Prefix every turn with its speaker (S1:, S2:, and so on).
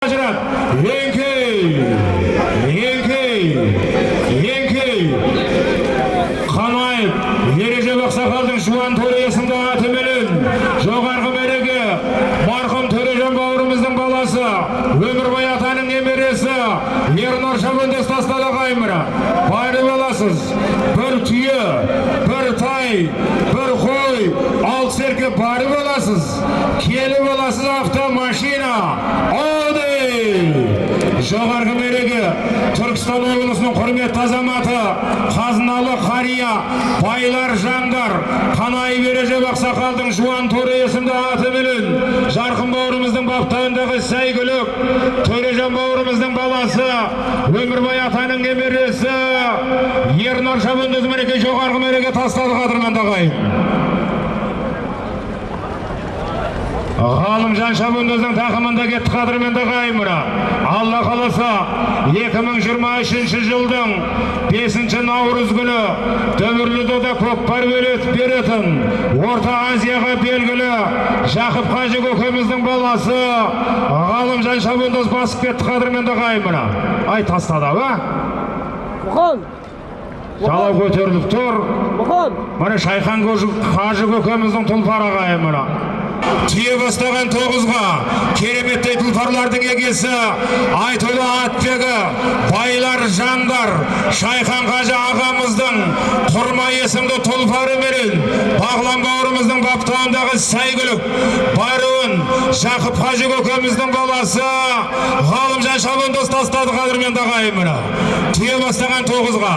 S1: ажырат еңкей еңкей еңкей қанаев ережеп ақсақалдың жуан төре есімді атыменен жоғарғы мереке марқұм төрежан бауырымыздың баласы өмірбай атаның немересі ернұр шабандоз тастады ағайымыра бары боласыз бір түйе бір тай бір қой алты серке бары боласыз келі боласыз автомашина ауди жоғарғы мереке түркістан облысының құрметті азаматы қазыналы қария байлар жандар қанай бережеп ақсақалдың жуан төре есімді атыменен жарқын бауырымыздың баптауындағы сәйгүлік төрежан бауырымыздың баласы өмірбай атаның немересі ернар шабандоз мереке жоғарғы мереке тастады қадірменді ағайын ғалымжан шабандоздың тақымында кетті қадірменді ағайын алла қаласа 2023 жылдың 5 наурыз күні дүбірлі дода көкпар беретін орта азияға белгілі жақып қажы көкеміздің баласы ғалымжан шабандоз басып кетті қадірменді ағайын ай тастады ау а жалау көтеріліп тұр міне шайхан қажы көкеміздің тұлпары ағайын мына түйе бастаған тоғызға кереметтей тұлпарлардың егесі айтулы атбегі байлар жандар шайхан қажы ағамыздың құрма есімді тұлпары менен бағлан бауырымыздың баптауындағы сәйгүлік баруын жақып қажы көкеміздің баласы ғалымжан шабандоз тастады қадірменді ағайын мына түйе бастаған тоғызға